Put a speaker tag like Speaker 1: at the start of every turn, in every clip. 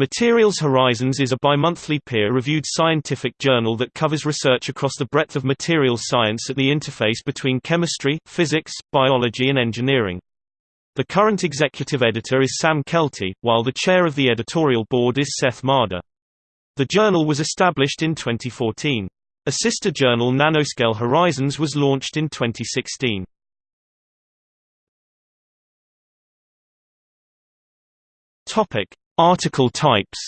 Speaker 1: Materials Horizons is a bimonthly peer-reviewed scientific journal that covers research across the breadth of materials science at the interface between chemistry, physics, biology and engineering. The current executive editor is Sam Keltie, while the chair of the editorial board is Seth Marder. The journal was established in 2014. A sister journal Nanoscale Horizons was launched in 2016. Topic: Article types.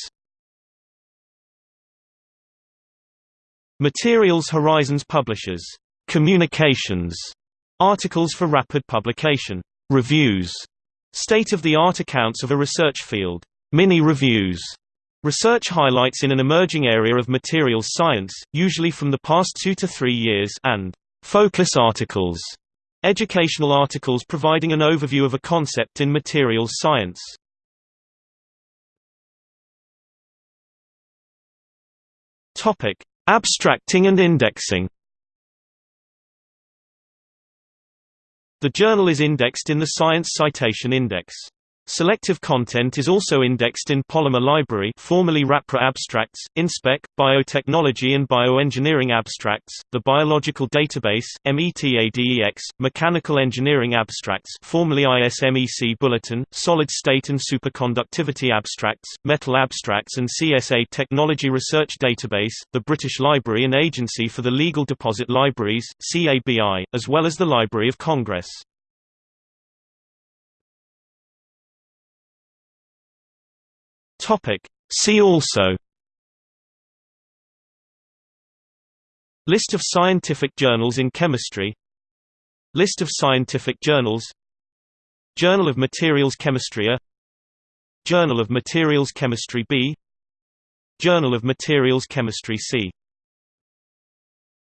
Speaker 1: Materials Horizons publishes communications. Articles for rapid publication, reviews, state-of-the-art accounts of a research field, mini-reviews, research highlights in an emerging area of materials science, usually from the past two to three years, and focus articles, educational articles providing an overview of a concept in materials science. Topic: Abstracting and indexing. The journal is indexed in the Science Citation Index. Selective content is also indexed in Polymer Library formerly RAPRA Abstracts, InSpec, Biotechnology and Bioengineering Abstracts, the Biological Database, METADEX, Mechanical Engineering Abstracts formerly ISMEC Bulletin, Solid State and Superconductivity Abstracts, Metal Abstracts and CSA Technology Research Database, the British Library and Agency for the Legal Deposit Libraries, CABI, as well as the Library of Congress. Topic. See also. List of scientific journals in chemistry. List of scientific journals. Journal of Materials Chemistry A. Journal of Materials Chemistry B. Journal of Materials Chemistry C